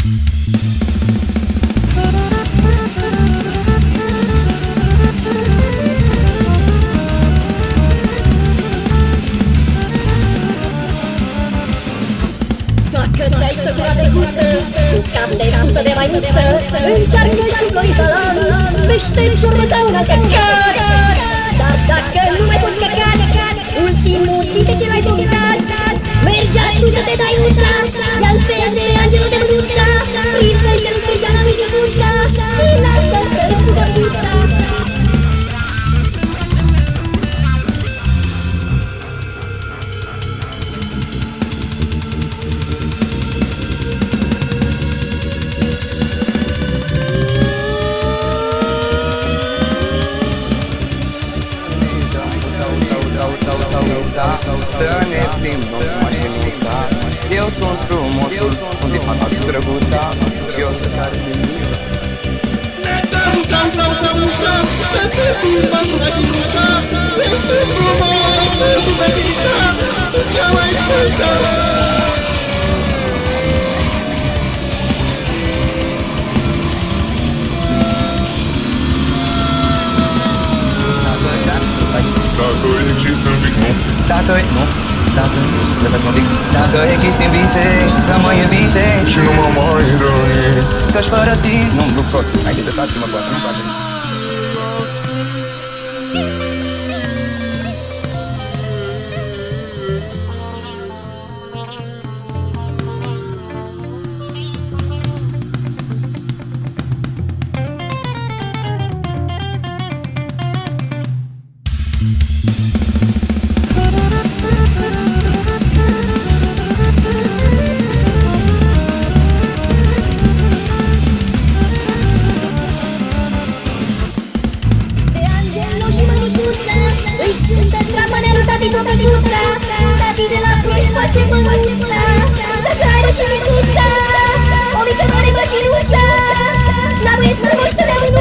Dacă te-ai săturat de cuță Cu cap de cuță de maimuță Încearcă și florița Vește în ciorbă sau una căcat Dar dacă nu mai poți căca Ultimul dintre ce l-ai vomitat Să ne plimbăm cu mașinuța Eu sunt frumosul, unde fata cu drăguța? Și eu să-ți arăt liniuța Cam, cam, cam, cam, cam Să te plimbăm cu mașinuța Eu sunt frumos, sunt fetița Cea mai sfântă Dacă, nu, dacă, lăsați-mă un pic. Dacă existi în vise, că mă iubise Și nu mă mai răni Că-și fără tine Nu-mi duc prost, haideți lăsați-mă cu asta, nu-mi tati băbăcuța Tati de la proști face mănuța Dă cară și micuța O mică mare mașinuța La băieți frumoși să ne mânuța